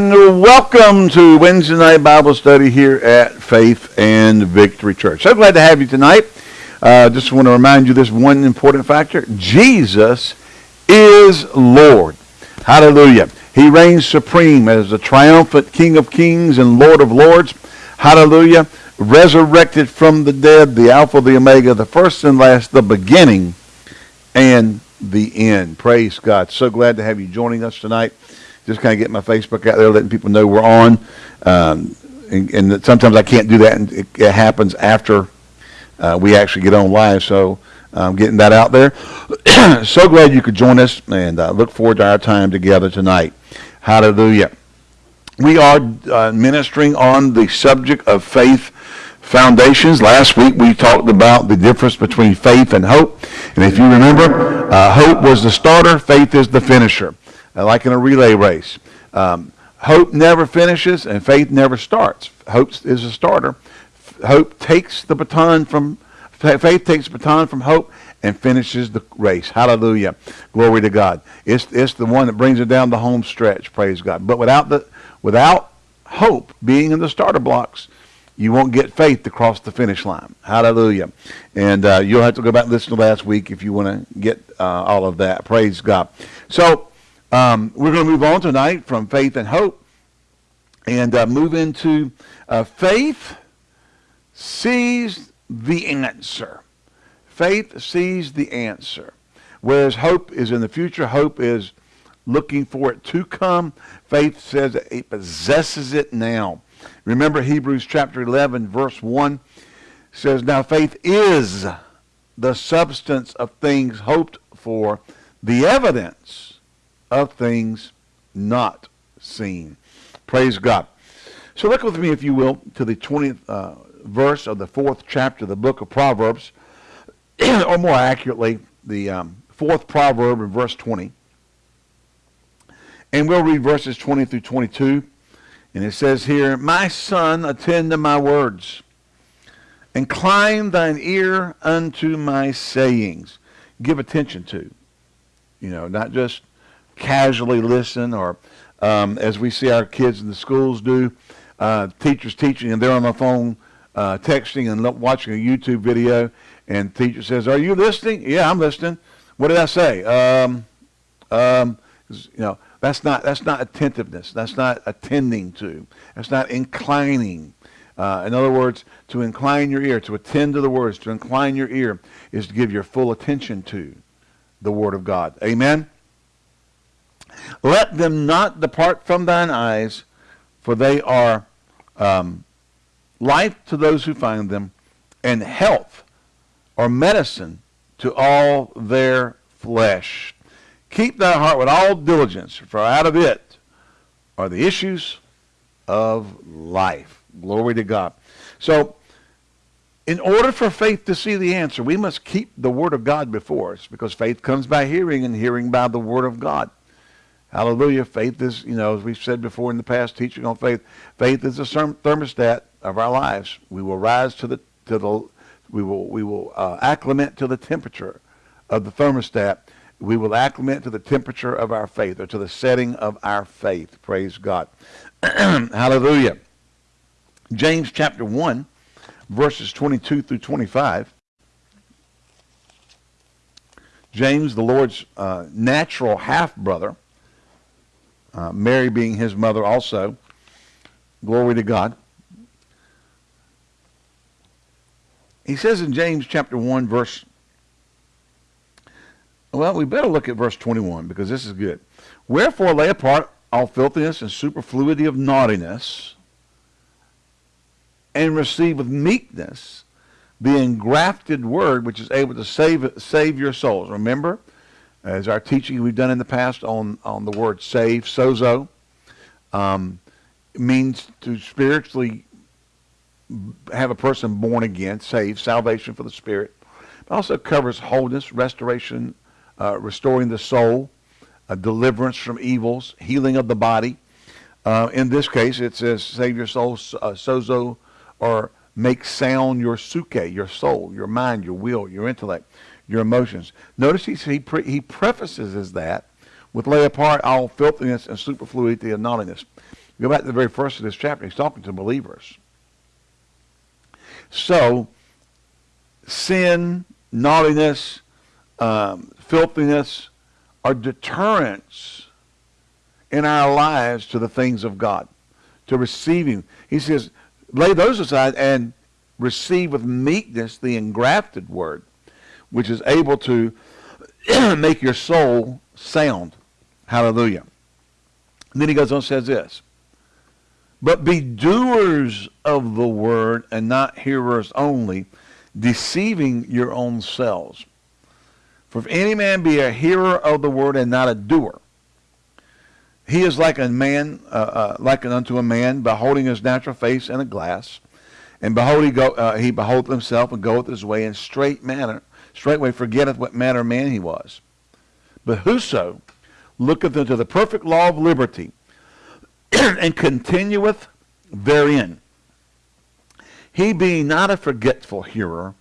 and welcome to Wednesday night Bible study here at Faith and Victory Church. So glad to have you tonight. Uh, just want to remind you this one important factor. Jesus is Lord. Hallelujah. He reigns supreme as the triumphant King of kings and Lord of lords. Hallelujah. Resurrected from the dead, the Alpha, the Omega, the first and last, the beginning and the end. Praise God. So glad to have you joining us tonight just kind of get my Facebook out there, letting people know we're on. Um, and, and, sometimes I can't do that, and it, it happens after uh, we actually get on live. So I'm um, getting that out there. so glad you could join us, and uh, look forward to our time together tonight. Hallelujah. We are uh, ministering on the subject of faith foundations. Last week we talked about the difference between faith and hope. And if you remember, uh, hope was the starter, faith is the finisher. Uh, like in a relay race. Um, hope never finishes and faith never starts. Hope is a starter. Hope takes the baton from, faith takes the baton from hope and finishes the race. Hallelujah. Glory to God. It's, it's the one that brings it down the home stretch. Praise God. But without, the, without hope being in the starter blocks, you won't get faith to cross the finish line. Hallelujah. And uh, you'll have to go back and listen to last week if you want to get uh, all of that. Praise God. So um, we're going to move on tonight from faith and hope and uh, move into uh, faith sees the answer. Faith sees the answer. Whereas hope is in the future, hope is looking for it to come. Faith says it possesses it now. Remember Hebrews chapter 11, verse 1 says, Now faith is the substance of things hoped for, the evidence of things not seen. Praise God. So look with me, if you will, to the 20th uh, verse of the fourth chapter of the book of Proverbs, or more accurately, the um, fourth proverb in verse 20. And we'll read verses 20 through 22. And it says here, My son, attend to my words. Incline thine ear unto my sayings. Give attention to. You know, not just casually listen or um, as we see our kids in the schools do, uh, teachers teaching and they're on the phone uh, texting and watching a YouTube video and teacher says, are you listening? Yeah, I'm listening. What did I say? Um, um, you know, that's not, that's not attentiveness. That's not attending to. That's not inclining. Uh, in other words, to incline your ear, to attend to the words, to incline your ear is to give your full attention to the Word of God. Amen? Let them not depart from thine eyes, for they are um, life to those who find them, and health or medicine to all their flesh. Keep thy heart with all diligence, for out of it are the issues of life. Glory to God. So, in order for faith to see the answer, we must keep the Word of God before us, because faith comes by hearing, and hearing by the Word of God. Hallelujah. Faith is, you know, as we've said before in the past, teaching on faith, faith is the thermostat of our lives. We will rise to the, to the, we will, we will uh, acclimate to the temperature of the thermostat. We will acclimate to the temperature of our faith or to the setting of our faith. Praise God. Hallelujah. James chapter 1, verses 22 through 25. James, the Lord's uh, natural half-brother, uh, Mary being his mother also. Glory to God. He says in James chapter 1 verse, well, we better look at verse 21 because this is good. Wherefore lay apart all filthiness and superfluity of naughtiness and receive with meekness the engrafted word which is able to save, save your souls. Remember, as our teaching we've done in the past on, on the word save, sozo, um, means to spiritually have a person born again, saved, salvation for the spirit. It also covers wholeness, restoration, uh, restoring the soul, uh, deliverance from evils, healing of the body. Uh, in this case, it says save your soul, uh, sozo, or make sound your suke, your soul, your mind, your will, your intellect your emotions. Notice he, he, pre, he prefaces that with lay apart all filthiness and superfluity of naughtiness. Go back to the very first of this chapter. He's talking to believers. So, sin, naughtiness, um, filthiness are deterrents in our lives to the things of God, to receiving. He says, lay those aside and receive with meekness the engrafted word, which is able to make your soul sound. Hallelujah. And then he goes on and says this. But be doers of the word and not hearers only, deceiving your own selves. For if any man be a hearer of the word and not a doer, he is like a man, uh, uh, like unto a man, beholding his natural face in a glass, and behold, he, go, uh, he beholdeth himself and goeth his way in straight manner, straightway forgetteth what manner of man he was. But whoso looketh into the perfect law of liberty, and continueth therein, he being not a forgetful hearer,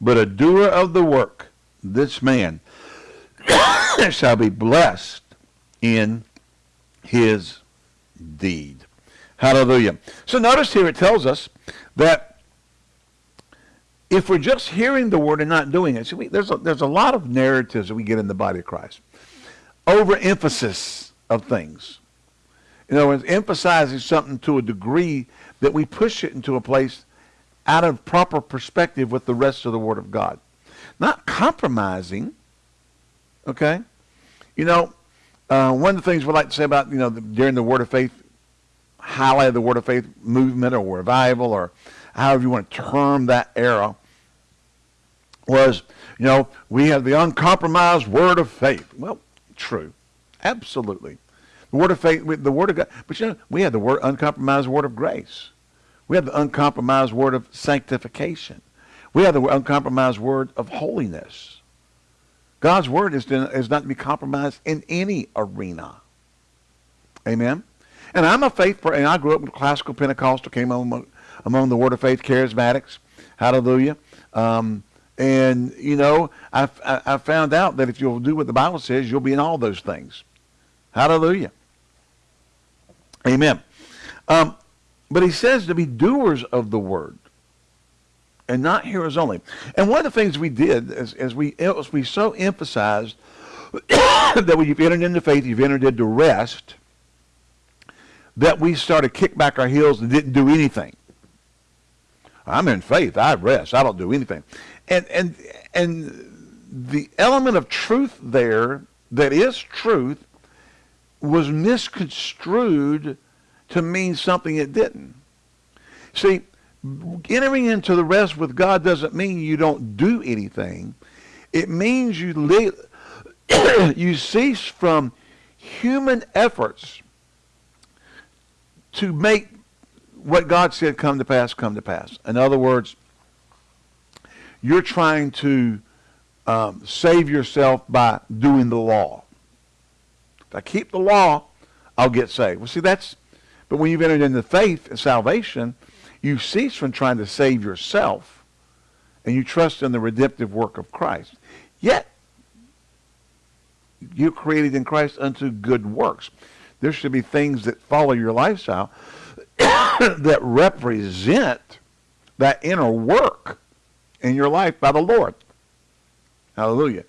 but a doer of the work, this man shall be blessed in his deed. Hallelujah. So notice here it tells us that if we're just hearing the word and not doing it, we, there's, a, there's a lot of narratives that we get in the body of Christ. Overemphasis of things. You know, it's emphasizing something to a degree that we push it into a place out of proper perspective with the rest of the Word of God. Not compromising, okay? You know, uh, one of the things we like to say about, you know, the, during the Word of Faith, highlight of the Word of Faith movement or revival or however you want to term that era was, you know, we have the uncompromised Word of Faith. Well, true. Absolutely. The word of faith, the word of God. But you know, we had the word uncompromised word of grace. We have the uncompromised word of sanctification. We have the uncompromised word of holiness. God's word is, to, is not to be compromised in any arena. Amen. And I'm a faith and I grew up in classical Pentecostal, came among, among the Word of Faith charismatics. Hallelujah. Um, and, you know, I, I, I found out that if you'll do what the Bible says, you'll be in all those things. Hallelujah. Amen. Um, but he says to be doers of the word and not hearers only. And one of the things we did is, is we, we so emphasized that when you've entered into faith, you've entered into rest, that we started kick back our heels and didn't do anything. I'm in faith. I rest. I don't do anything. And, and, and the element of truth there that is truth was misconstrued to mean something it didn't. See, entering into the rest with God doesn't mean you don't do anything. It means you you cease from human efforts to make what God said come to pass come to pass. In other words, you're trying to um, save yourself by doing the law. If I keep the law, I'll get saved. Well, see, that's, but when you've entered into faith and salvation, you cease from trying to save yourself and you trust in the redemptive work of Christ. Yet, you're created in Christ unto good works. There should be things that follow your lifestyle that represent that inner work in your life by the Lord. Hallelujah.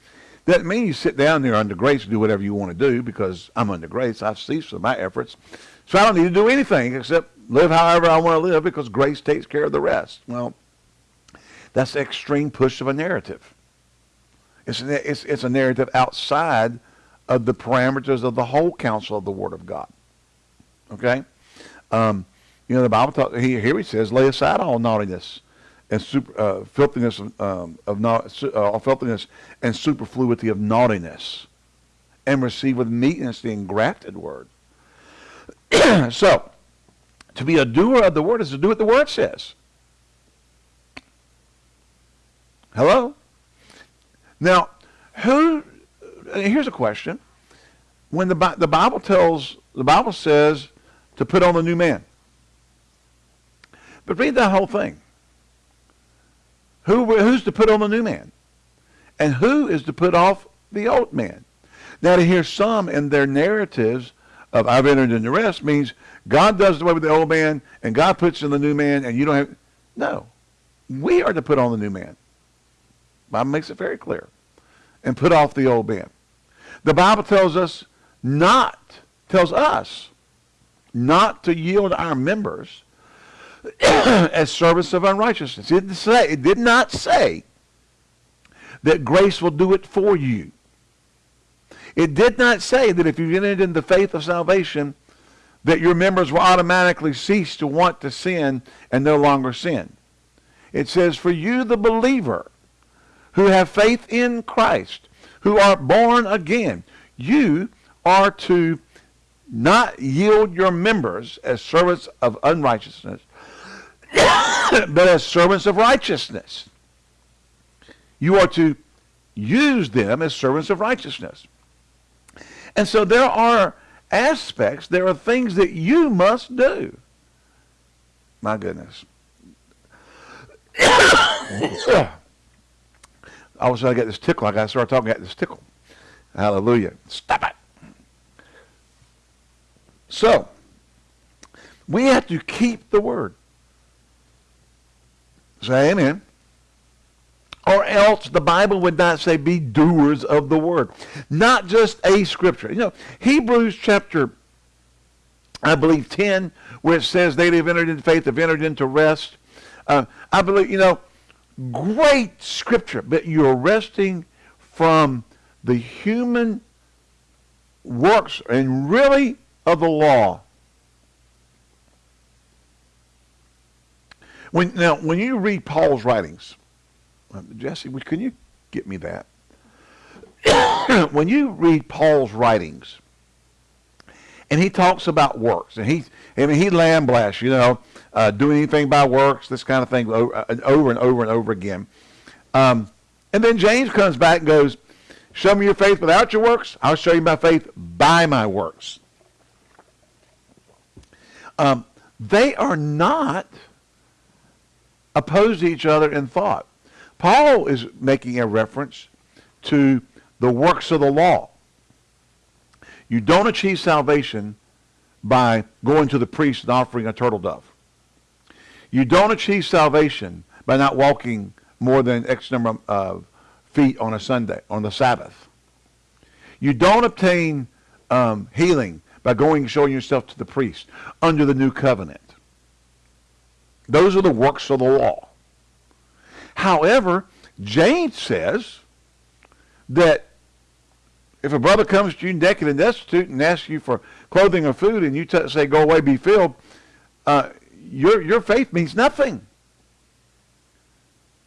Doesn't mean you sit down there under grace and do whatever you want to do because I'm under grace. I've ceased from my efforts. So I don't need to do anything except live however I want to live because grace takes care of the rest. Well, that's the extreme push of a narrative. It's, it's, it's a narrative outside of the parameters of the whole counsel of the Word of God. Okay? Um, you know, the Bible talks, here, he says, lay aside all naughtiness and super, uh, filthiness um, of not, uh, filthiness and superfluity of naughtiness, and receive with meekness the engrafted word. so, to be a doer of the word is to do what the word says. Hello? Now, who? Here's a question. When the the Bible tells the Bible says to put on the new man, but read that whole thing. Who, who's to put on the new man? And who is to put off the old man? Now to hear some in their narratives of I've entered into rest means God does away with the old man and God puts in the new man and you don't have, no. We are to put on the new man. Bible makes it very clear. And put off the old man. The Bible tells us not, tells us not to yield our members as servants of unrighteousness. It say, it did not say that grace will do it for you. It did not say that if you entered in the faith of salvation, that your members will automatically cease to want to sin and no longer sin. It says, for you, the believer, who have faith in Christ, who are born again, you are to not yield your members as servants of unrighteousness, but as servants of righteousness. You are to use them as servants of righteousness. And so there are aspects, there are things that you must do. My goodness. All of a sudden I get this tickle. I got to start talking at this tickle. Hallelujah. Stop it. So, we have to keep the word. Say amen. Or else the Bible would not say be doers of the word. Not just a scripture. You know, Hebrews chapter, I believe, 10, where it says they have entered into faith have entered into rest. Uh, I believe, you know, great scripture, but you're resting from the human works and really of the law. When, now, when you read Paul's writings, uh, Jesse, can you get me that? when you read Paul's writings, and he talks about works, and he, I mean, he lamblasts, you know, uh, doing anything by works, this kind of thing, over, uh, over and over and over again. Um, and then James comes back and goes, show me your faith without your works. I'll show you my faith by my works. Um, they are not opposed each other in thought. Paul is making a reference to the works of the law. You don't achieve salvation by going to the priest and offering a turtle dove. You don't achieve salvation by not walking more than X number of feet on a Sunday, on the Sabbath. You don't obtain um, healing by going and showing yourself to the priest under the new covenant. Those are the works of the law. However, James says that if a brother comes to you naked and destitute and asks you for clothing or food and you say, go away, be filled, uh, your, your faith means nothing.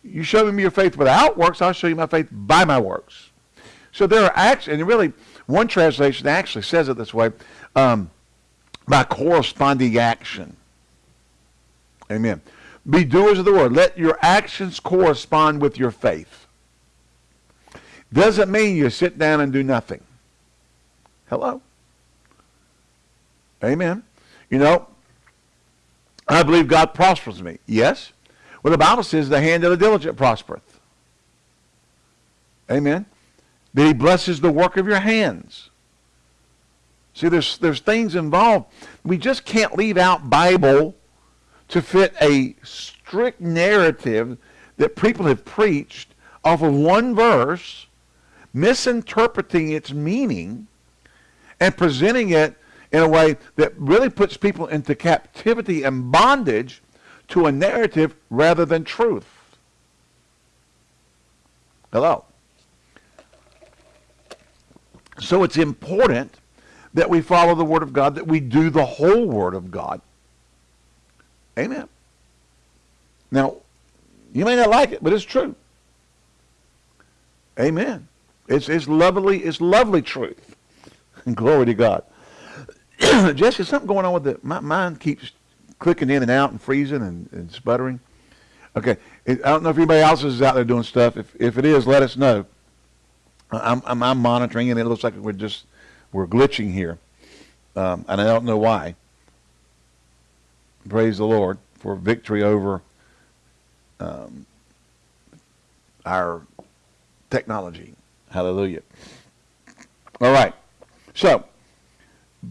You show me your faith without works, I'll show you my faith by my works. So there are acts, and really, one translation actually says it this way, um, by corresponding action. Amen. Be doers of the word. Let your actions correspond with your faith. Doesn't mean you sit down and do nothing. Hello? Amen. You know, I believe God prospers me. Yes. Well, the Bible says the hand of the diligent prospereth. Amen. That he blesses the work of your hands. See, there's, there's things involved. We just can't leave out Bible to fit a strict narrative that people have preached off of one verse, misinterpreting its meaning, and presenting it in a way that really puts people into captivity and bondage to a narrative rather than truth. Hello. So it's important that we follow the Word of God, that we do the whole Word of God. Amen. Now, you may not like it, but it's true. Amen. It's, it's lovely, it's lovely truth. Glory to God. Jesse, something going on with the, my mind keeps clicking in and out and freezing and, and sputtering. Okay, I don't know if anybody else is out there doing stuff. If, if it is, let us know. I'm, I'm, I'm monitoring and it looks like we're just, we're glitching here. Um, and I don't know why. Praise the Lord for victory over um, our technology. Hallelujah. All right. So,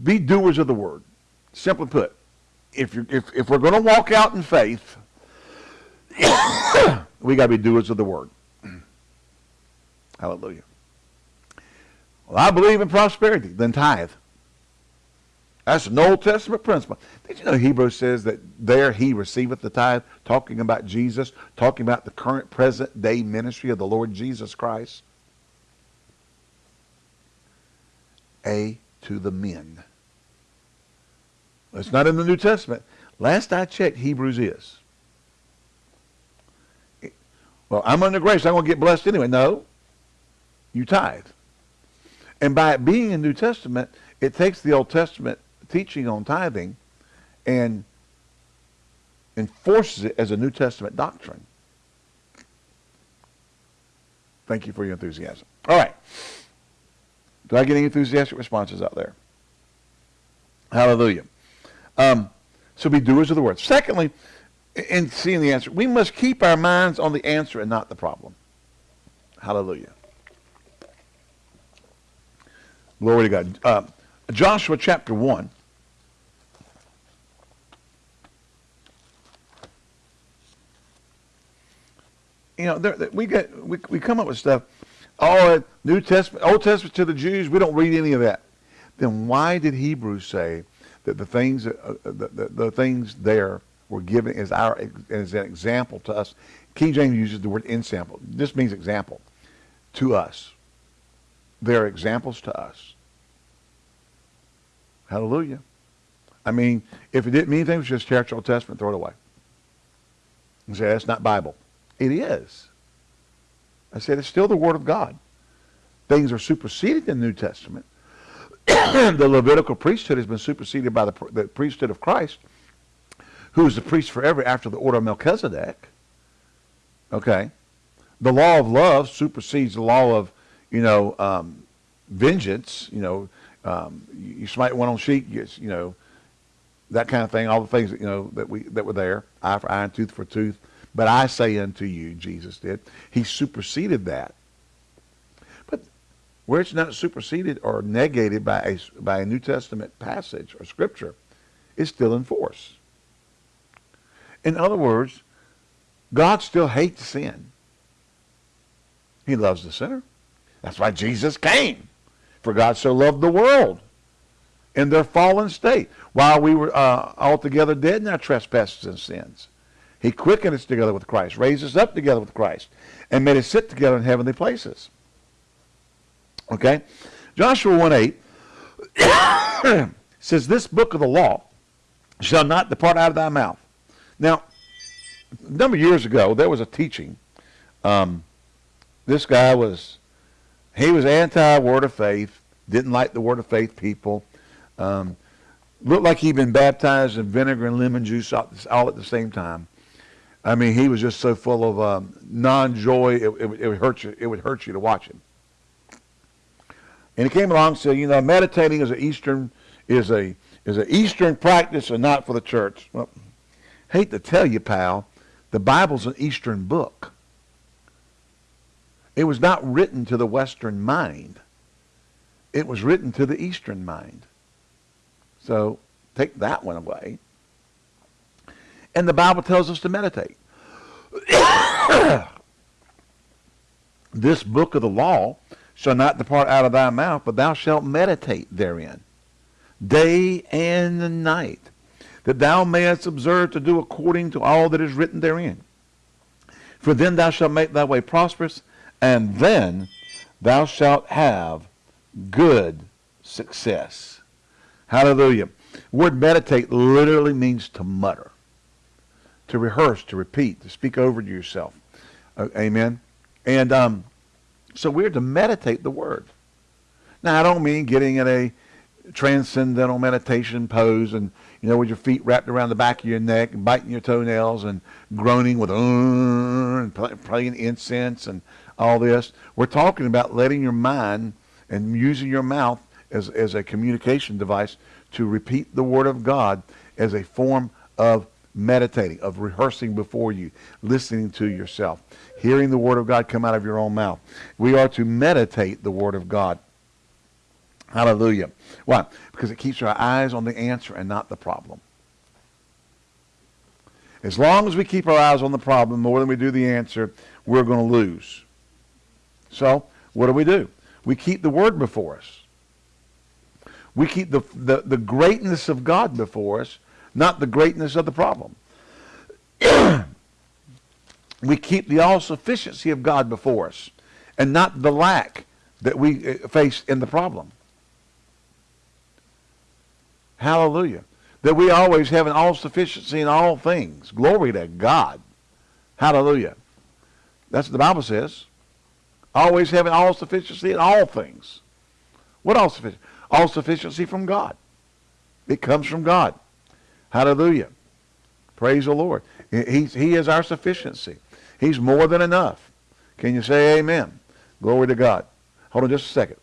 be doers of the word. Simply put, if, you if, if we're going to walk out in faith, we got to be doers of the word. Hallelujah. Well, I believe in prosperity, then tithe. That's an Old Testament principle. Did you know Hebrews says that there he receiveth the tithe, talking about Jesus, talking about the current present day ministry of the Lord Jesus Christ? A to the men. It's not in the New Testament. Last I checked, Hebrews is. Well, I'm under grace. I'm going to get blessed anyway. No. You tithe. And by it being in New Testament, it takes the Old Testament teaching on tithing and enforces it as a New Testament doctrine. Thank you for your enthusiasm. All right. Do I get any enthusiastic responses out there? Hallelujah. Um, so be doers of the word. Secondly, in seeing the answer, we must keep our minds on the answer and not the problem. Hallelujah. Glory to God. Uh, Joshua chapter 1. You know, we get we, we come up with stuff. Oh, New Testament, Old Testament to the Jews. We don't read any of that. Then why did Hebrews say that the things uh, uh, the, the, the, things there were given as our as an example to us. King James uses the word ensample. This means example to us. They're examples to us. Hallelujah. I mean, if it didn't mean anything, it was just church Old Testament, throw it away. And say that's not Bible. It is. I said it's still the Word of God. Things are superseded in the New Testament. the Levitical priesthood has been superseded by the, the priesthood of Christ, who is the priest forever after the order of Melchizedek. Okay. The law of love supersedes the law of, you know, um, vengeance. You know, um, you, smite one on cheek, you, you know, that kind of thing. All the things that you know that we that were there, eye for eye and tooth for tooth. But I say unto you, Jesus did. He superseded that But where it's not superseded or negated by a, by a New Testament passage or scripture, is still in force. In other words, God still hates sin. He loves the sinner. That's why Jesus came. For God so loved the world in their fallen state while we were uh, altogether dead in our trespasses and sins. He quickened us together with Christ, raised us up together with Christ, and made us sit together in heavenly places. Okay? Joshua 1 8 says, This book of the law shall not depart out of thy mouth. Now, a number of years ago, there was a teaching. Um, this guy was, he was anti-word of faith, didn't like the word of faith people. Um, looked like he'd been baptized in vinegar and lemon juice all, all at the same time. I mean, he was just so full of um, non-joy, it, it, it, would hurt you. It would hurt you to watch him. And he came along and said, you know, meditating is an Eastern is a is an Eastern practice and not for the church. Well, hate to tell you, pal, the Bible's an Eastern book. It was not written to the Western mind. It was written to the Eastern mind. So take that one away. And the Bible tells us to meditate. this book of the law shall not depart out of thy mouth, but thou shalt meditate therein, day and night, that thou mayest observe to do according to all that is written therein. For then thou shalt make thy way prosperous, and then thou shalt have good success. Hallelujah. Word meditate literally means to mutter, to rehearse, to repeat, to speak over to yourself. Uh, amen. And um, so we're to meditate the word. Now, I don't mean getting in a transcendental meditation pose and, you know, with your feet wrapped around the back of your neck and biting your toenails and groaning with, uh, and playing incense and all this. We're talking about letting your mind and using your mouth as, as a communication device to repeat the word of God as a form of meditating, of rehearsing before you, listening to yourself, hearing the word of God come out of your own mouth. We are to meditate the word of God. Hallelujah. Why? Because it keeps our eyes on the answer and not the problem. As long as we keep our eyes on the problem more than we do the answer, we're going to lose. So, what do we do? We keep the word before us. We keep the, the, the greatness of God before us, not the greatness of the problem. we keep the all-sufficiency of God before us and not the lack that we uh, face in the problem. Hallelujah. That we always have an all-sufficiency in all things. Glory to God. Hallelujah. That's what the Bible says. Always having all-sufficiency in all things. What all-sufficiency? All-sufficiency from God. It comes from God. Hallelujah. Praise the Lord. He, he is our sufficiency. He's more than enough. Can you say amen? Glory to God. Hold on just a second.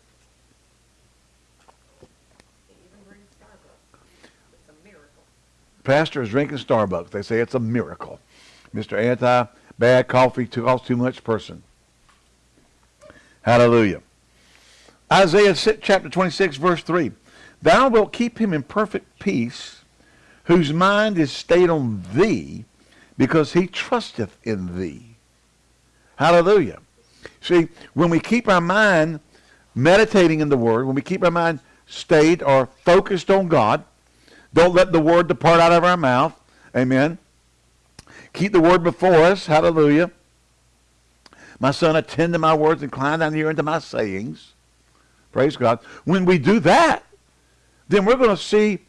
Pastor is drinking Starbucks. They say it's a miracle. Mr. Anti-bad coffee costs too much person. Hallelujah. Isaiah chapter 26 verse 3. Thou wilt keep him in perfect peace whose mind is stayed on thee because he trusteth in thee. Hallelujah. See, when we keep our mind meditating in the Word, when we keep our mind stayed or focused on God, don't let the Word depart out of our mouth. Amen. Keep the Word before us. Hallelujah. My son, attend to my words, and incline thine ear unto my sayings. Praise God. When we do that, then we're going to see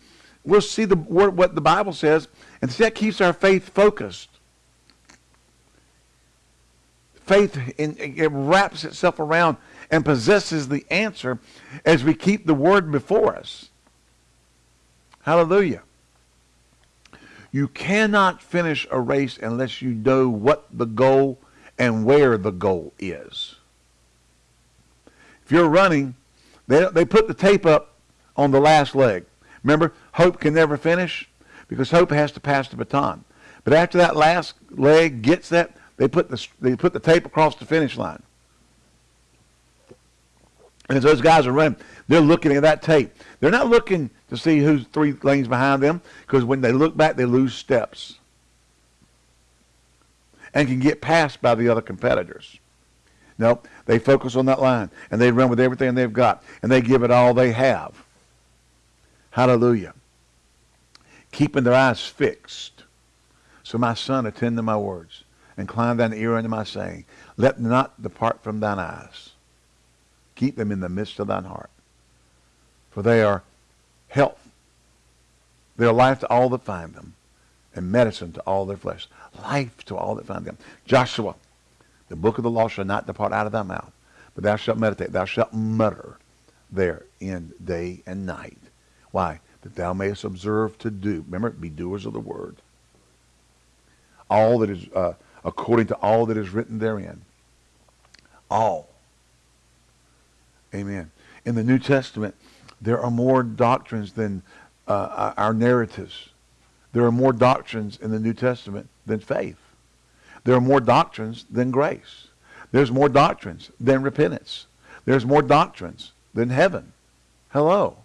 we'll see the what the Bible says, and see that keeps our faith focused. Faith in, it wraps itself around and possesses the answer as we keep the word before us. Hallelujah. You cannot finish a race unless you know what the goal and where the goal is. If you're running, they, they put the tape up on the last leg. Remember, hope can never finish because hope has to pass the baton. But after that last leg gets that, they put the, they put the tape across the finish line. And as those guys are running, they're looking at that tape. They're not looking to see who's three lanes behind them because when they look back, they lose steps and can get passed by the other competitors. No, they focus on that line and they run with everything they've got and they give it all they have. Hallelujah. Keeping their eyes fixed. So my son, attend to my words. Incline thine ear unto my saying. Let not depart from thine eyes. Keep them in the midst of thine heart. For they are health. They are life to all that find them. And medicine to all their flesh. Life to all that find them. Joshua, the book of the law shall not depart out of thy mouth. But thou shalt meditate. Thou shalt mutter therein day and night why? That thou mayest observe to do. Remember, be doers of the word. All that is, uh, according to all that is written therein. All. Amen. In the New Testament, there are more doctrines than uh, our narratives. There are more doctrines in the New Testament than faith. There are more doctrines than grace. There's more doctrines than repentance. There's more doctrines than heaven. Hello.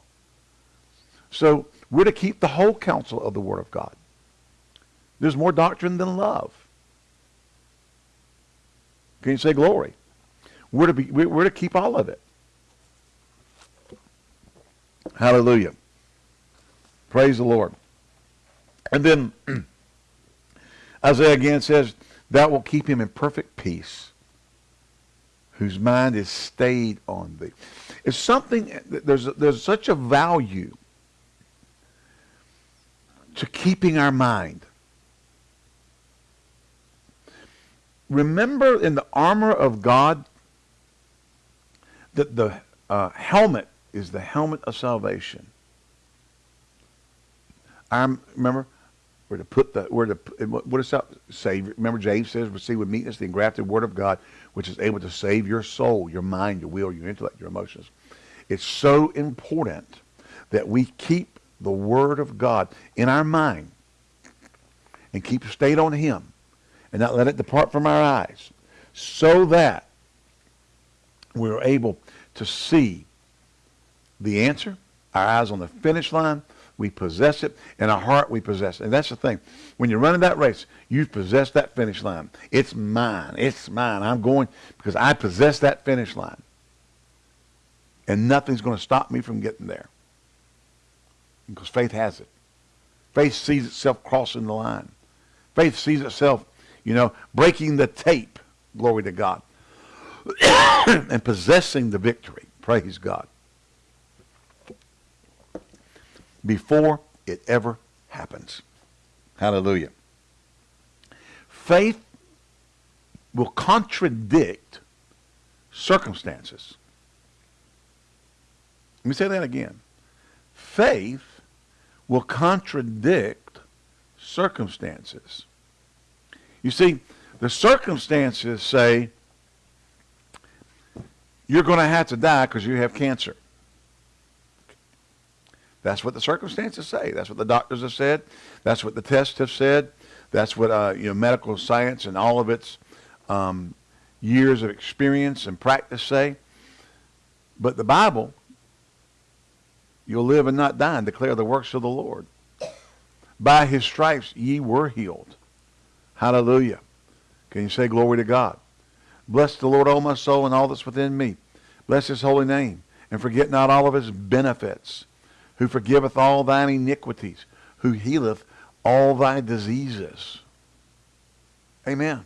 So we're to keep the whole counsel of the Word of God. There's more doctrine than love. Can you say glory? We're to, be, we're to keep all of it. Hallelujah. Praise the Lord. And then Isaiah again says, that will keep him in perfect peace, whose mind is stayed on thee. It's something, there's, there's such a value to keeping our mind. Remember in the armor of God that the uh, helmet is the helmet of salvation. I'm remember we're to put the we're to what does that say? Remember James says, "Receive with meekness the engrafted word of God, which is able to save your soul, your mind, your will, your intellect, your emotions." It's so important that we keep the Word of God in our mind and keep stayed on Him and not let it depart from our eyes so that we're able to see the answer, our eyes on the finish line, we possess it. In our heart, we possess. And that's the thing. When you're running that race, you possess that finish line. It's mine. It's mine. I'm going because I possess that finish line. And nothing's going to stop me from getting there. Because faith has it. Faith sees itself crossing the line. Faith sees itself, you know, breaking the tape. Glory to God. and possessing the victory. Praise God. Before it ever happens. Hallelujah. Faith will contradict circumstances. Let me say that again. Faith will contradict circumstances. You see, the circumstances say you're going to have to die because you have cancer. That's what the circumstances say. That's what the doctors have said. That's what the tests have said. That's what uh, you know, medical science and all of its um, years of experience and practice say. But the Bible, you'll live and not die and declare the works of the Lord. By his stripes ye were healed. Hallelujah. Can you say glory to God? Bless the Lord, O my soul, and all that's within me. Bless his holy name, and forget not all of his benefits, who forgiveth all thine iniquities, who healeth all thy diseases. Amen.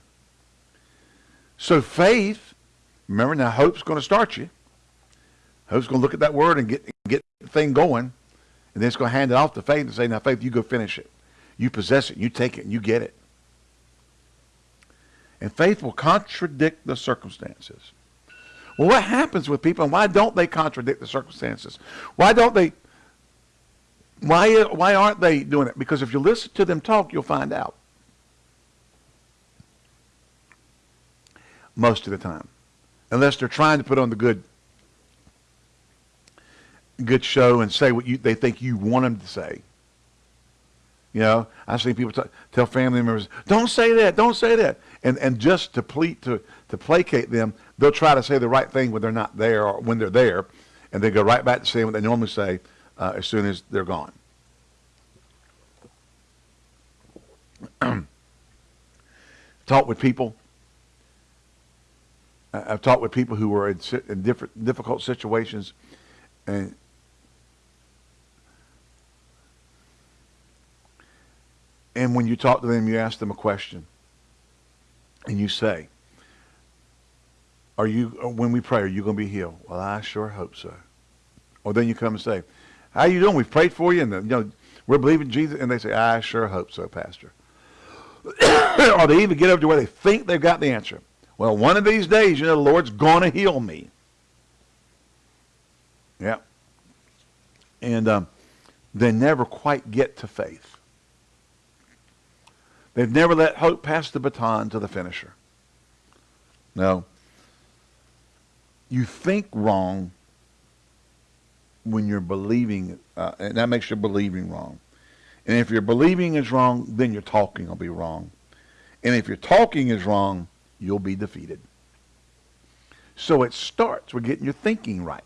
So faith, remember now hope's going to start you. Hope's going to look at that word and get, get thing going. And then it's going to hand it off to faith and say, now faith, you go finish it. You possess it. You take it and you get it. And faith will contradict the circumstances. Well, what happens with people and why don't they contradict the circumstances? Why don't they, why, why aren't they doing it? Because if you listen to them talk, you'll find out. Most of the time. Unless they're trying to put on the good good show and say what you they think you want them to say. You know, I've seen people tell family members, "Don't say that, don't say that," and and just to ple- to to placate them, they'll try to say the right thing when they're not there or when they're there, and they go right back to saying what they normally say uh, as soon as they're gone. talked with people. I've talked with people who were in, in different difficult situations, and And when you talk to them, you ask them a question. And you say, are you, when we pray, are you going to be healed? Well, I sure hope so. Or then you come and say, how you doing? We've prayed for you. And, the, you know, we're believing Jesus. And they say, I sure hope so, Pastor. or they even get over to where they think they've got the answer. Well, one of these days, you know, the Lord's going to heal me. Yeah. And um, they never quite get to faith. They've never let hope pass the baton to the finisher. No. You think wrong when you're believing, uh, and that makes your believing wrong. And if your believing is wrong, then your talking will be wrong. And if your talking is wrong, you'll be defeated. So it starts with getting your thinking right.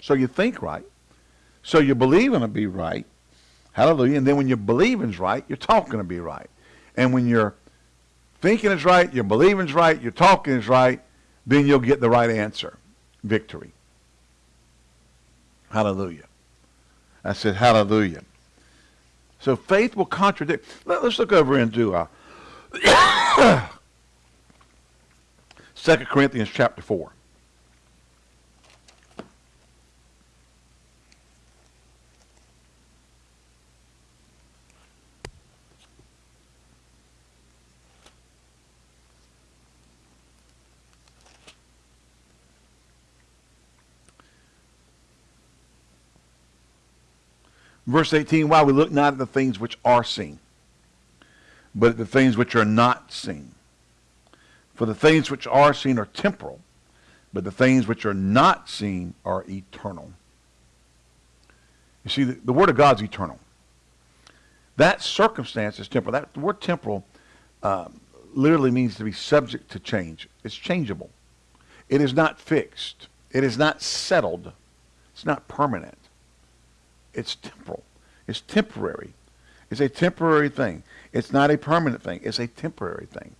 So you think right. So your believing will be right. Hallelujah. And then when your believing's right, your talking will be right. And when your thinking is right, your believing is right, your talking is right, then you'll get the right answer. Victory. Hallelujah. I said hallelujah. So faith will contradict. Let, us look over into uh, 2 Corinthians chapter 4. Verse 18, why we look not at the things which are seen, but at the things which are not seen. For the things which are seen are temporal, but the things which are not seen are eternal. You see, the, the Word of God's eternal. That circumstance is temporal. That word temporal uh, literally means to be subject to change. It's changeable. It is not fixed. It is not settled. It's not permanent. It's temporal. It's temporary. It's a temporary thing. It's not a permanent thing. It's a temporary thing.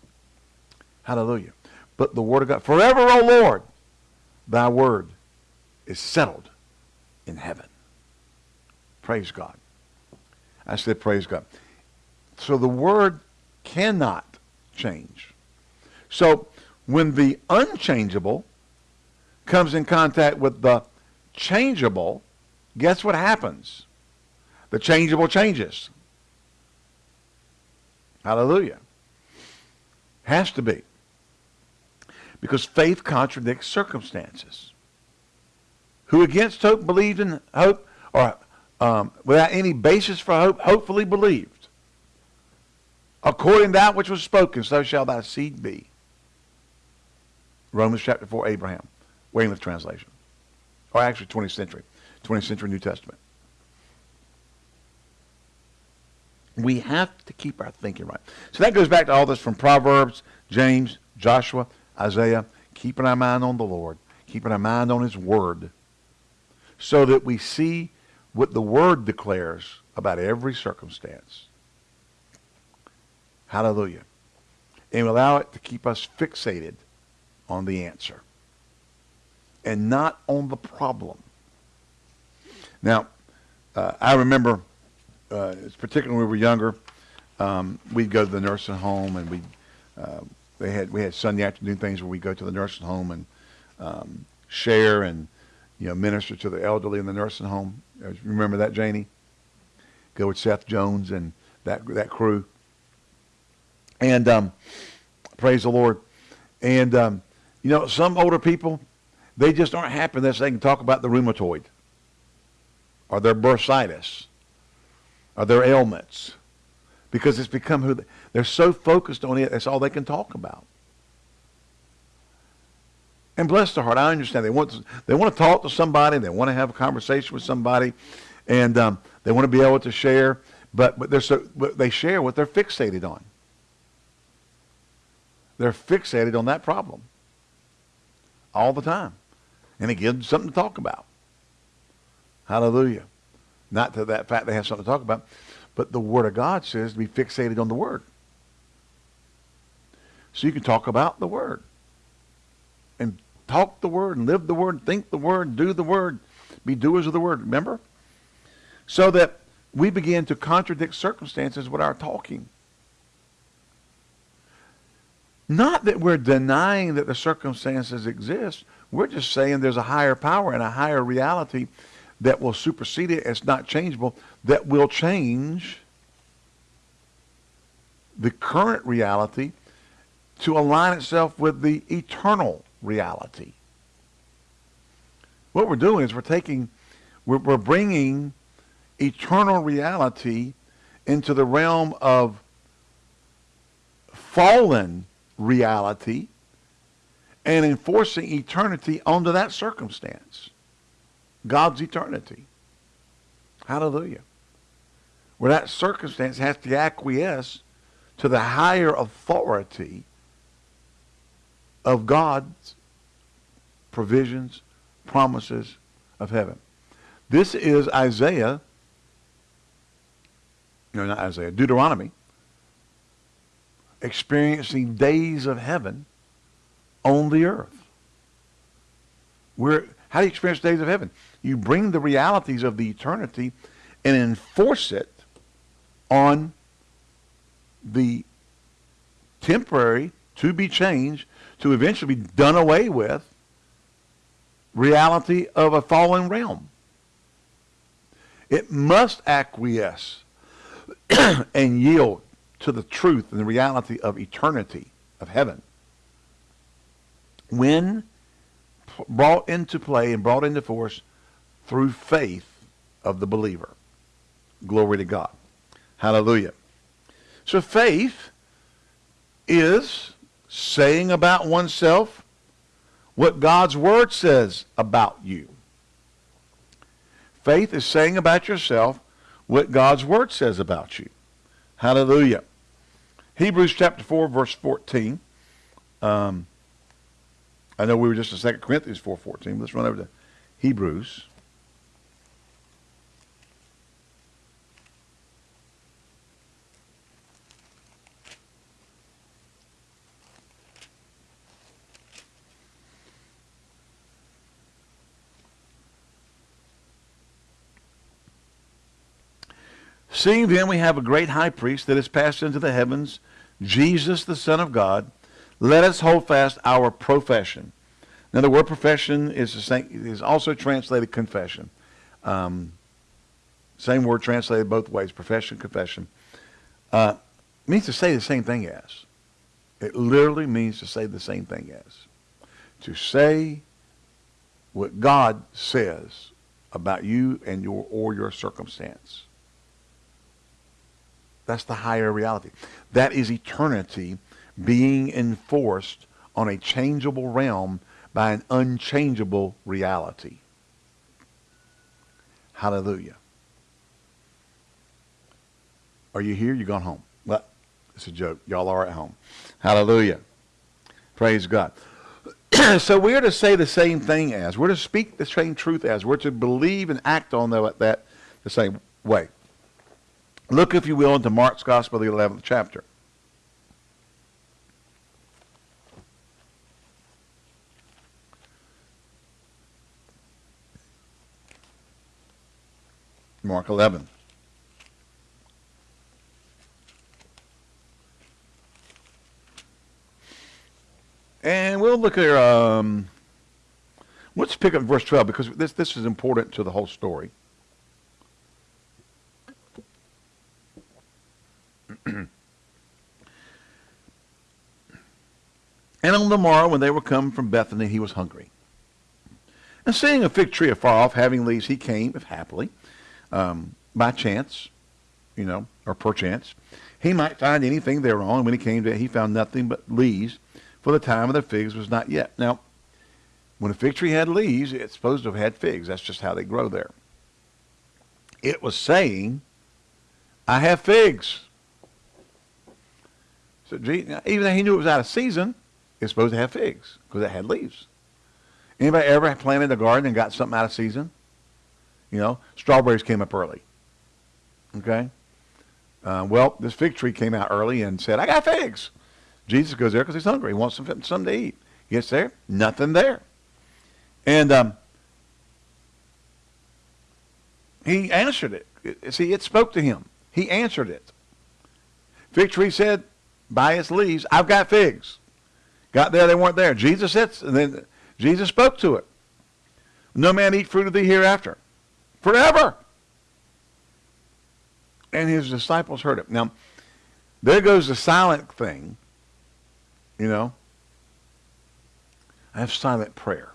Hallelujah. But the word of God, forever, O Lord, thy word is settled in heaven. Praise God. I said praise God. So the word cannot change. So when the unchangeable comes in contact with the changeable, guess what happens? The changeable changes. Hallelujah. Has to be. Because faith contradicts circumstances. Who against hope believed in hope or um, without any basis for hope, hopefully believed. According to that which was spoken, so shall thy seed be. Romans chapter 4, Abraham. Weymouth translation. Or actually 20th century. 20th century New Testament. We have to keep our thinking right. So that goes back to all this from Proverbs, James, Joshua, Isaiah. Keeping our mind on the Lord. Keeping our mind on his word. So that we see what the Word declares about every circumstance. Hallelujah. And allow it to keep us fixated on the answer and not on the problem. Now, uh, I remember, uh, particularly when we were younger, um, we'd go to the nursing home and we uh, they had we had Sunday afternoon things where we go to the nursing home and um, share and you know minister to the elderly in the nursing home. Remember that, Janie? Go with Seth Jones and that that crew. And um, praise the Lord. And um, you know, some older people, they just aren't happy unless they can talk about the rheumatoid or their bursitis or their ailments because it's become who they, they're so focused on it. That's all they can talk about. And bless their heart, I understand they want to, they want to talk to somebody, they want to have a conversation with somebody, and um, they want to be able to share. But but they're so but they share what they're fixated on. They're fixated on that problem all the time, and it gives them something to talk about. Hallelujah! Not to that fact they have something to talk about, but the Word of God says to be fixated on the Word. So you can talk about the Word and talk the word and live the word, think the word, do the word, be doers of the word. Remember? So that we begin to contradict circumstances with our talking. Not that we're denying that the circumstances exist. We're just saying there's a higher power and a higher reality that will supersede it. It's not changeable. That will change the current reality to align itself with the eternal reality. What we're doing is we're taking, we're, we're bringing eternal reality into the realm of fallen reality and enforcing eternity onto that circumstance. God's eternity. Hallelujah. Where that circumstance has to acquiesce to the higher authority of God's provisions, promises of heaven. This is Isaiah, no, not Isaiah, Deuteronomy, experiencing days of heaven on the earth. Where, how do you experience days of heaven? You bring the realities of the eternity and enforce it on the temporary, to be changed, to eventually be done away with reality of a fallen realm. It must acquiesce and yield to the truth and the reality of eternity, of heaven. When brought into play and brought into force through faith of the believer. Glory to God. Hallelujah. So faith is saying about oneself what God's word says about you. Faith is saying about yourself what God's word says about you. Hallelujah. Hebrews chapter 4, verse 14. Um, I know we were just in 2 Corinthians 4.14. Let's run over to Hebrews Seeing then we have a great high priest that has passed into the heavens, Jesus the Son of God, let us hold fast our profession. Now the word profession is, same, is also translated confession. Um, same word translated both ways, profession, confession. Uh, means to say the same thing as. It literally means to say the same thing as. To say what God says about you and your or your circumstance. That's the higher reality. That is eternity being enforced on a changeable realm by an unchangeable reality. Hallelujah. Are you here? You're gone home? Well, it's a joke. Y'all are at home. Hallelujah. Praise God. so we're to say the same thing as. We're to speak the same truth as. We're to believe and act on that the same way. Look, if you will, into Mark's Gospel, the 11th chapter. Mark 11. And we'll look at, um, let's pick up verse 12 because this, this is important to the whole story. and on the morrow, when they were come from Bethany, he was hungry. And seeing a fig tree afar off, having leaves, he came, if happily, um, by chance, you know, or perchance, he might find anything thereon. When he came to it, he found nothing but leaves, for the time of the figs was not yet. Now, when a fig tree had leaves, it's supposed to have had figs. That's just how they grow there. It was saying, I have figs. So even though he knew it was out of season, it's supposed to have figs because it had leaves. Anybody ever planted a garden and got something out of season? You know, strawberries came up early. Okay? Uh, well, this fig tree came out early and said, I got figs. Jesus goes there because he's hungry. He wants some, something to eat. He gets there, nothing there. And um, he answered it. See, it spoke to him. He answered it. Fig tree said, by its leaves, I've got figs. Got there, they weren't there. Jesus said, and then Jesus spoke to it. No man eat fruit of thee hereafter. Forever. And his disciples heard it. Now, there goes the silent thing. You know, I have silent prayer.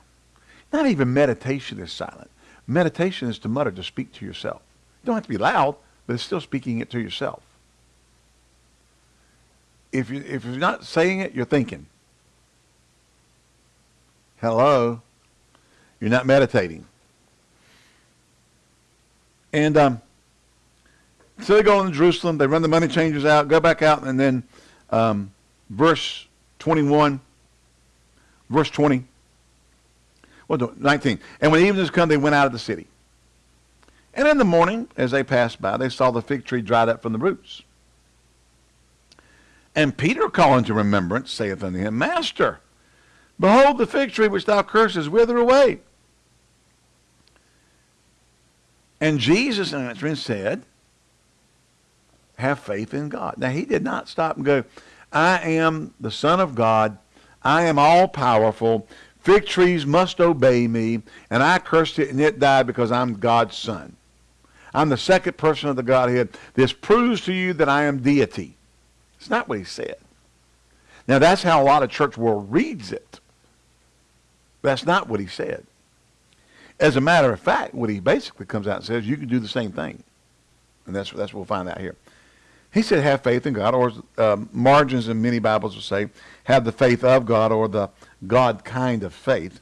Not even meditation is silent. Meditation is to mutter, to speak to yourself. You don't have to be loud, but it's still speaking it to yourself if you if you're not saying it, you're thinking. Hello, you're not meditating. And um, so they go into Jerusalem. They run the money changers out, go back out, and then um, verse 21, verse 20. Well, 19. And when evening has come, they went out of the city. And in the morning, as they passed by, they saw the fig tree dried up from the roots. And Peter calling to remembrance saith unto him, Master, behold the fig tree which thou cursest wither away. And Jesus answering said, Have faith in God. Now he did not stop and go, I am the Son of God. I am all powerful. Fig trees must obey me. And I cursed it and it died because I'm God's son. I'm the second person of the Godhead. This proves to you that I am deity. It's not what he said. Now, that's how a lot of church world reads it. That's not what he said. As a matter of fact, what he basically comes out and says, you can do the same thing. And that's, that's what we'll find out here. He said, have faith in God, or um, margins in many Bibles will say, have the faith of God, or the God kind of faith.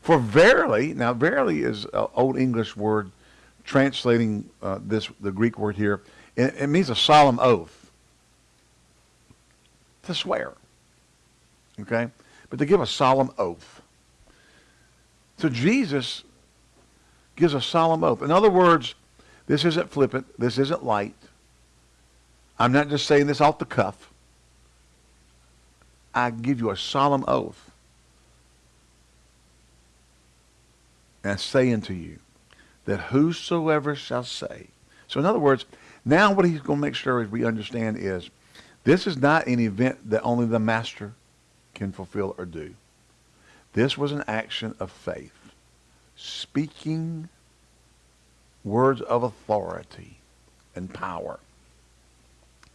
For verily, now verily is an old English word translating uh, this, the Greek word here. It, it means a solemn oath to swear. Okay? But to give a solemn oath. So Jesus gives a solemn oath. In other words, this isn't flippant. This isn't light. I'm not just saying this off the cuff. I give you a solemn oath. And say unto you that whosoever shall say So in other words, now what he's going to make sure is we understand is this is not an event that only the master can fulfill or do. This was an action of faith, speaking words of authority and power.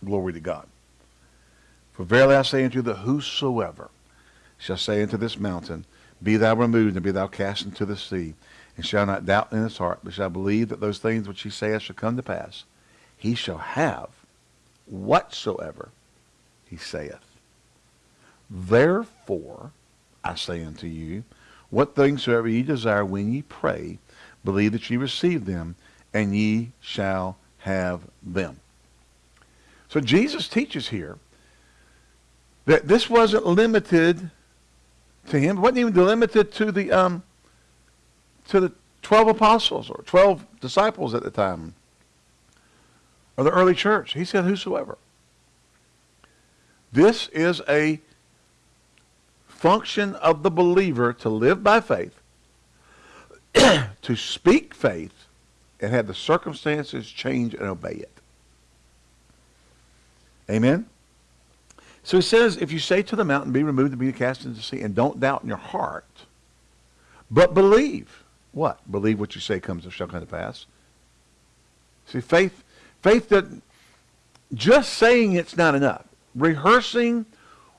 Glory to God. For verily I say unto you that whosoever shall say unto this mountain, Be thou removed, and be thou cast into the sea, and shall not doubt in his heart, but shall believe that those things which he saith shall come to pass, he shall have whatsoever he saith. Therefore, I say unto you, what things soever ye desire when ye pray, believe that ye receive them, and ye shall have them. So Jesus teaches here that this wasn't limited to him. It wasn't even limited to the um, to the twelve apostles or twelve disciples at the time, or the early church. He said, "Whosoever." This is a function of the believer to live by faith, to speak faith, and have the circumstances change and obey it. Amen. So he says, if you say to the mountain, be removed and be cast into the sea, and don't doubt in your heart, but believe. What? Believe what you say comes shall come to pass. See, faith, faith that just saying it's not enough. Rehearsing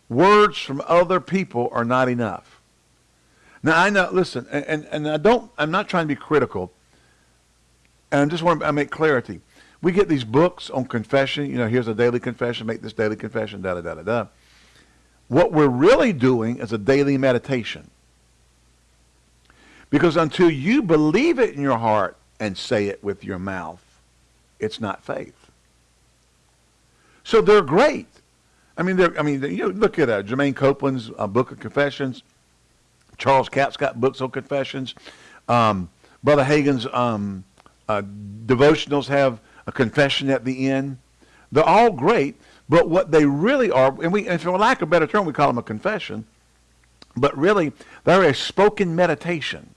words from other people are not enough. Now I know, listen, and, and I don't, I'm not trying to be critical. And I just want to make clarity we get these books on confession. You know, here's a daily confession. Make this daily confession. Da da da da da. What we're really doing is a daily meditation. Because until you believe it in your heart and say it with your mouth, it's not faith. So they're great. I mean, they're, I mean, you know, look at uh, Germaine Copeland's uh, book of confessions. Charles Capps got books on confessions. Um, Brother Hagin's um, uh, devotionals have a confession at the end. They're all great, but what they really are, and we, and for lack of a better term, we call them a confession, but really they're a spoken meditation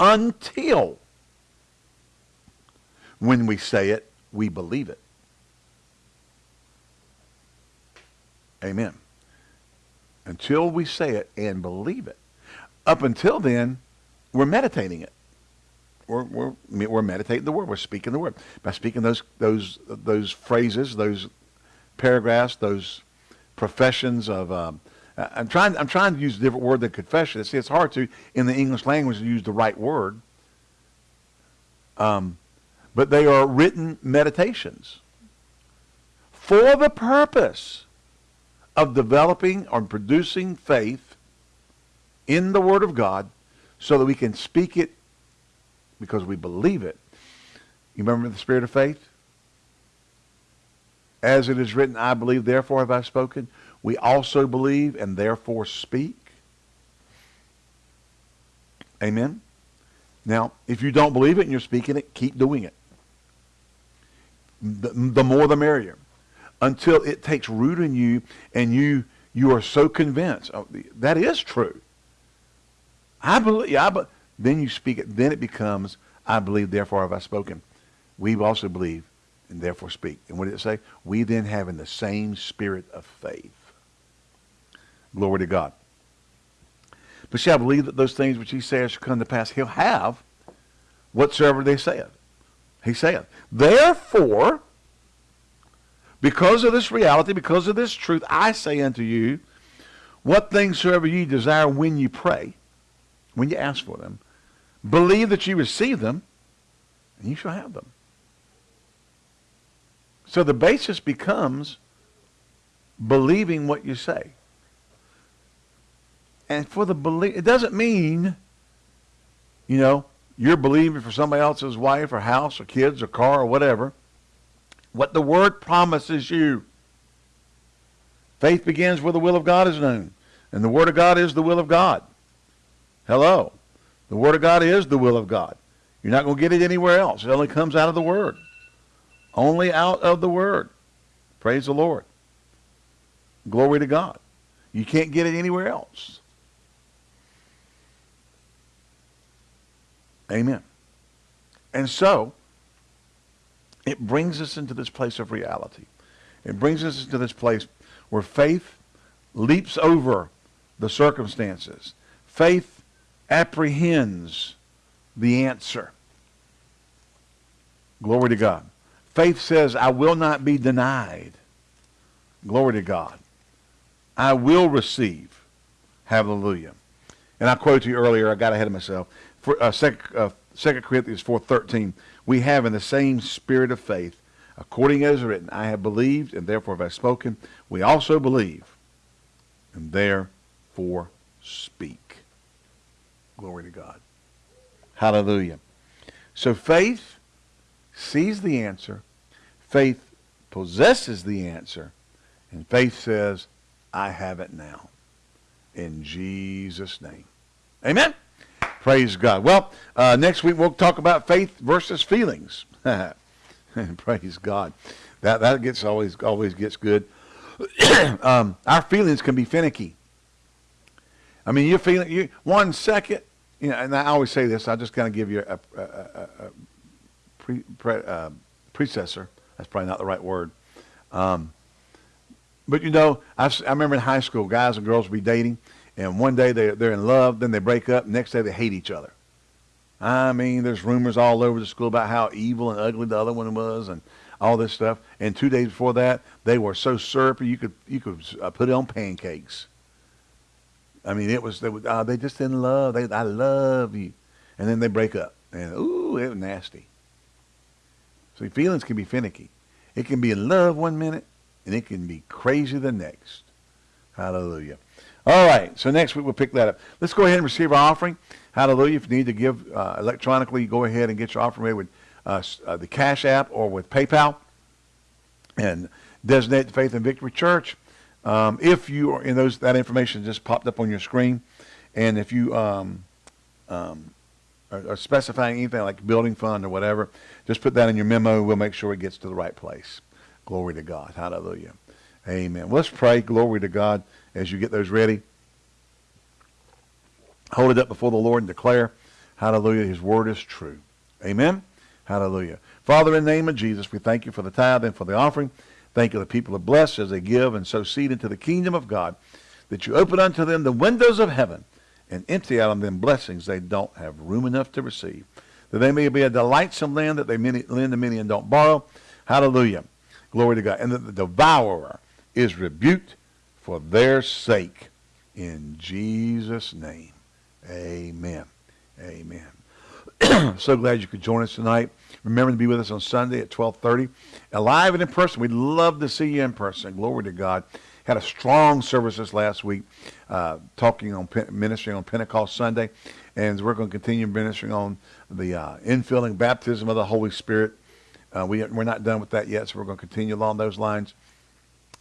until when we say it, we believe it. Amen. Until we say it and believe it. Up until then, we're meditating it we're, we're, we're meditating the word. We're speaking the word. By speaking those, those, those phrases, those paragraphs, those professions of, um, I'm trying, I'm trying to use a different word than confession. See, it's hard to, in the English language, use the right word. Um, but they are written meditations for the purpose of developing or producing faith in the Word of God so that we can speak it because we believe it. You remember the spirit of faith? As it is written, I believe, therefore have I spoken. We also believe and therefore speak. Amen? Now, if you don't believe it and you're speaking it, keep doing it. The, the more the merrier. Until it takes root in you and you you are so convinced. Oh, that is true. I believe, yeah, I, then you speak it. Then it becomes, I believe, therefore have I spoken. We also believe and therefore speak. And what did it say? We then have in the same spirit of faith. Glory to God. But shall believe that those things which he says shall come to pass. He'll have whatsoever they saith. He saith. Therefore, because of this reality, because of this truth, I say unto you, what things soever ye desire when you pray, when you ask for them, Believe that you receive them, and you shall have them. So the basis becomes believing what you say. And for the belief, it doesn't mean, you know, you're believing for somebody else's wife or house or kids or car or whatever. What the word promises you. Faith begins where the will of God is known. And the word of God is the will of God. Hello. The Word of God is the will of God. You're not going to get it anywhere else. It only comes out of the Word. Only out of the Word. Praise the Lord. Glory to God. You can't get it anywhere else. Amen. And so, it brings us into this place of reality. It brings us into this place where faith leaps over the circumstances. Faith apprehends the answer. Glory to God. Faith says, I will not be denied. Glory to God. I will receive. Hallelujah. And I quoted you earlier, I got ahead of myself. For, uh, 2, uh, 2 Corinthians 4.13, we have in the same spirit of faith, according as written, I have believed, and therefore have I spoken. We also believe, and therefore speak. Glory to God. Hallelujah. So faith sees the answer. Faith possesses the answer. And faith says, I have it now. In Jesus' name. Amen. Praise God. Well, uh, next week we'll talk about faith versus feelings. Praise God. That that gets always always gets good. um, our feelings can be finicky. I mean, you're feeling you one second, you know, and I always say this. I just kind of give you a, a, a, a pre, pre, uh, predecessor. That's probably not the right word. Um, but you know, I, I remember in high school, guys and girls would be dating, and one day they're, they're in love, then they break up, next day they hate each other. I mean, there's rumors all over the school about how evil and ugly the other one was and all this stuff. And two days before that, they were so syrupy you could you could uh, put it on pancakes. I mean, it was they, uh, they just in love. They I love you, and then they break up, and ooh, it was nasty. See, feelings can be finicky. It can be in love one minute, and it can be crazy the next. Hallelujah. All right, so next week we'll pick that up. Let's go ahead and receive our offering. Hallelujah. If you need to give uh, electronically, go ahead and get your offering ready with uh, uh, the Cash App or with PayPal and designate the Faith and Victory Church. Um, if you are in those, that information just popped up on your screen. And if you um, um, are, are specifying anything like building fund or whatever, just put that in your memo. We'll make sure it gets to the right place. Glory to God. Hallelujah. Amen. Let's pray. Glory to God as you get those ready. Hold it up before the Lord and declare, hallelujah, his word is true. Amen. Hallelujah. Father, in the name of Jesus, we thank you for the tithe and for the offering. Thank you the people are blessed as they give and sow seed into the kingdom of God, that you open unto them the windows of heaven and empty out on them blessings they don't have room enough to receive. That they may be a delightsome land that they lend to many and don't borrow. Hallelujah. Glory to God. And that the devourer is rebuked for their sake. In Jesus' name. Amen. Amen. so glad you could join us tonight. Remember to be with us on Sunday at 1230. Alive and in person. We'd love to see you in person. Glory to God. Had a strong service this last week, uh, talking on ministering on Pentecost Sunday, and we're going to continue ministering on the uh, infilling baptism of the Holy Spirit. Uh, we, we're not done with that yet, so we're going to continue along those lines.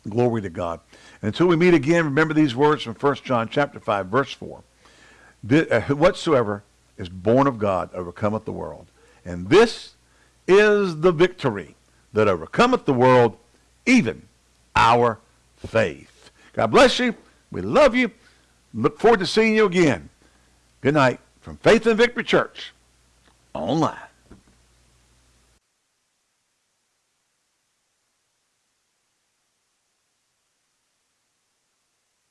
Glory to God. Until we meet again, remember these words from 1 John chapter 5, verse 4. Uh, whatsoever is born of God overcometh the world. And this is the victory that overcometh the world, even our faith. God bless you. We love you. Look forward to seeing you again. Good night from Faith and Victory Church online.